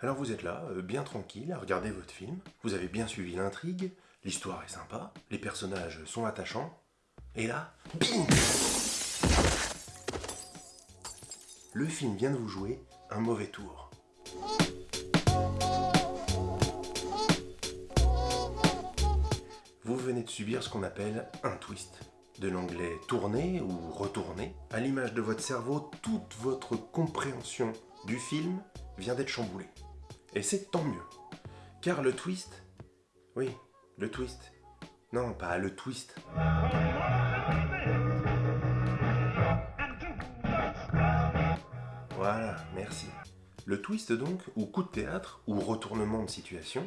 Alors vous êtes là, euh, bien tranquille, à regarder votre film, vous avez bien suivi l'intrigue, l'histoire est sympa, les personnages sont attachants, et là, bing Le film vient de vous jouer un mauvais tour. Vous venez de subir ce qu'on appelle un twist. De l'anglais tourner ou retourner, à l'image de votre cerveau, toute votre compréhension du film vient d'être chamboulée. Et c'est tant mieux. Car le twist... Oui, le twist. Non, pas le twist. Voilà, merci. Le twist donc, ou coup de théâtre, ou retournement de situation,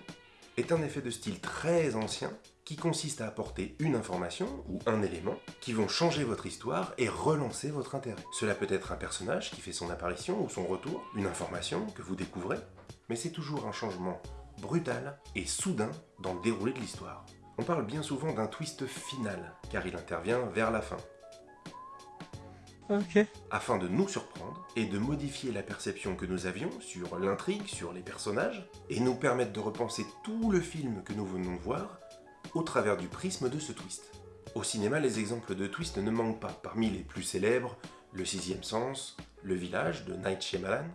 est un effet de style très ancien qui consiste à apporter une information ou un élément qui vont changer votre histoire et relancer votre intérêt. Cela peut être un personnage qui fait son apparition ou son retour, une information que vous découvrez, mais c'est toujours un changement brutal et soudain dans le déroulé de l'histoire. On parle bien souvent d'un twist final, car il intervient vers la fin, Afin de nous surprendre et de modifier la perception que nous avions sur l'intrigue, sur les personnages, et nous permettre de repenser tout le film que nous venons de voir au travers du prisme de ce twist. Au cinéma, les exemples de twist ne manquent pas. Parmi les plus célèbres, Le Sixième Sens, Le Village de Night Shyamalan,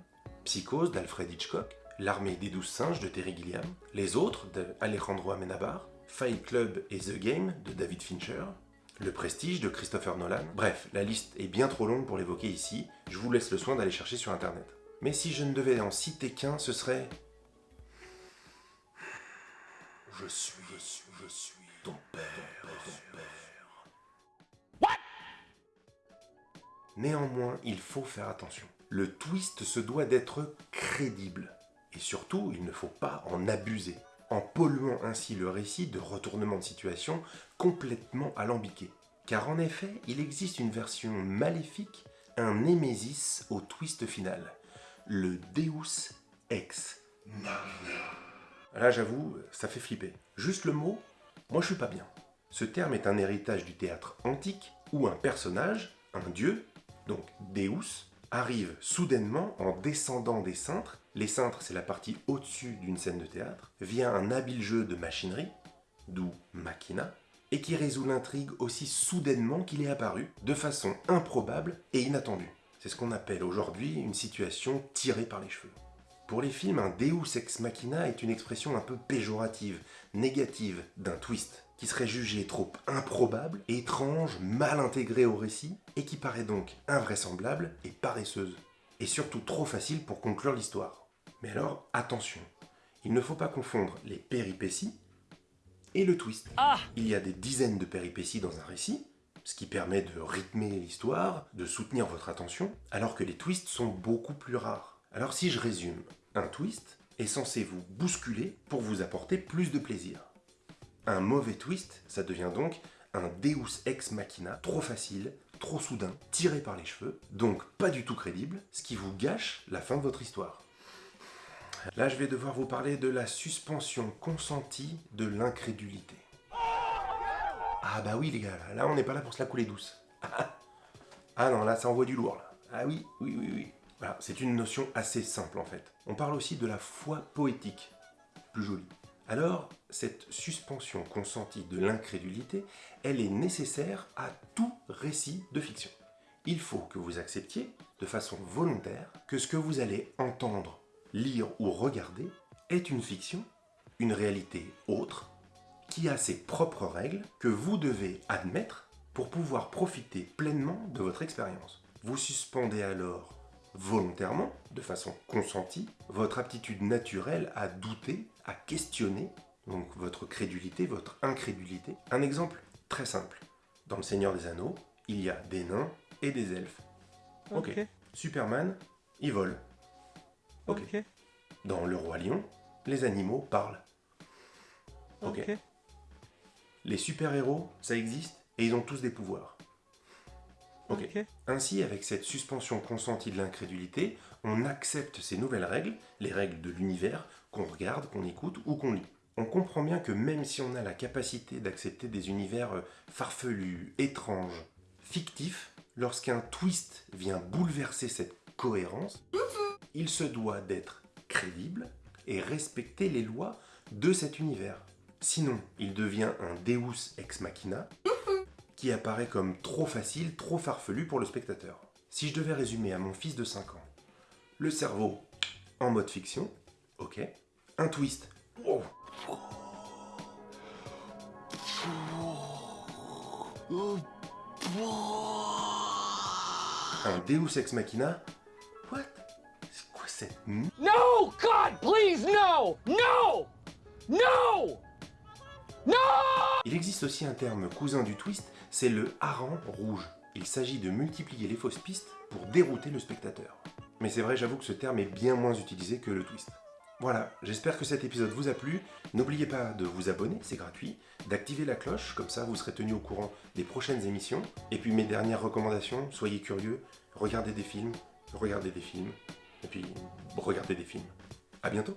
Psychose d'Alfred Hitchcock, L'Armée des Douze Singes de Terry Gilliam, Les Autres d'Alejandro Amenabar, Fight Club et The Game de David Fincher, le Prestige de Christopher Nolan. Bref, la liste est bien trop longue pour l'évoquer ici, je vous laisse le soin d'aller chercher sur internet. Mais si je ne devais en citer qu'un, ce serait... Je suis, je suis, je suis ton père, ton père. Néanmoins, il faut faire attention. Le twist se doit d'être crédible. Et surtout, il ne faut pas en abuser, en polluant ainsi le récit de retournement de situation complètement alambiqué. Car en effet, il existe une version maléfique, un némésis au twist final, le Deus Ex. Là, j'avoue, ça fait flipper. Juste le mot, moi je suis pas bien. Ce terme est un héritage du théâtre antique où un personnage, un dieu, donc Deus, arrive soudainement en descendant des cintres. Les cintres, c'est la partie au-dessus d'une scène de théâtre, via un habile jeu de machinerie, d'où machina, et qui résout l'intrigue aussi soudainement qu'il est apparu, de façon improbable et inattendue. C'est ce qu'on appelle aujourd'hui une situation tirée par les cheveux. Pour les films, un Deus ex machina est une expression un peu péjorative, négative d'un twist, qui serait jugé trop improbable, étrange, mal intégré au récit, et qui paraît donc invraisemblable et paresseuse. Et surtout trop facile pour conclure l'histoire. Mais alors, attention, il ne faut pas confondre les péripéties et le twist. Il y a des dizaines de péripéties dans un récit, ce qui permet de rythmer l'histoire, de soutenir votre attention, alors que les twists sont beaucoup plus rares. Alors si je résume, un twist est censé vous bousculer pour vous apporter plus de plaisir. Un mauvais twist, ça devient donc un Deus ex machina trop facile, trop soudain, tiré par les cheveux, donc pas du tout crédible, ce qui vous gâche la fin de votre histoire. Là, je vais devoir vous parler de la suspension consentie de l'incrédulité. Ah bah oui les gars, là on n'est pas là pour se la couler douce. Ah non, là ça envoie du lourd là. Ah oui, oui, oui, oui. Voilà, c'est une notion assez simple en fait. On parle aussi de la foi poétique, plus jolie. Alors, cette suspension consentie de l'incrédulité, elle est nécessaire à tout récit de fiction. Il faut que vous acceptiez, de façon volontaire, que ce que vous allez entendre, lire ou regarder est une fiction, une réalité autre, qui a ses propres règles que vous devez admettre pour pouvoir profiter pleinement de votre expérience. Vous suspendez alors volontairement, de façon consentie, votre aptitude naturelle à douter, à questionner, donc votre crédulité, votre incrédulité. Un exemple très simple. Dans Le Seigneur des Anneaux, il y a des nains et des elfes. Ok. Superman, il vole. Ok. Ok. Dans Le Roi Lion, les animaux parlent. Ok. Ok. Les super-héros, ça existe et ils ont tous des pouvoirs. Ainsi, avec cette suspension consentie de l'incrédulité, on accepte ces nouvelles règles, les règles de l'univers, qu'on regarde, qu'on écoute ou qu'on lit. On comprend bien que même si on a la capacité d'accepter des univers euh, farfelus, étranges, fictifs, lorsqu'un twist vient bouleverser cette cohérence, il se doit d'être crédible, et respecter les lois de cet univers. Sinon, il devient un Deus ex machina qui apparaît comme trop facile, trop farfelu pour le spectateur. Si je devais résumer à mon fils de 5 ans, le cerveau en mode fiction, ok, un twist, un Deus ex machina, what? C'est quoi cette No! God, please, no! No! No! Il existe aussi un terme cousin du twist, c'est le hareng rouge. Il s'agit de multiplier les fausses pistes pour dérouter le spectateur. Mais c'est vrai, j'avoue que ce terme est bien moins utilisé que le twist. Voilà, j'espère que cet épisode vous a plu. N'oubliez pas de vous abonner, c'est gratuit, d'activer la cloche, comme ça vous serez tenu au courant des prochaines émissions. Et puis mes dernières recommandations, soyez curieux, regardez des films, regardez des films, et puis regardez des films. À bientôt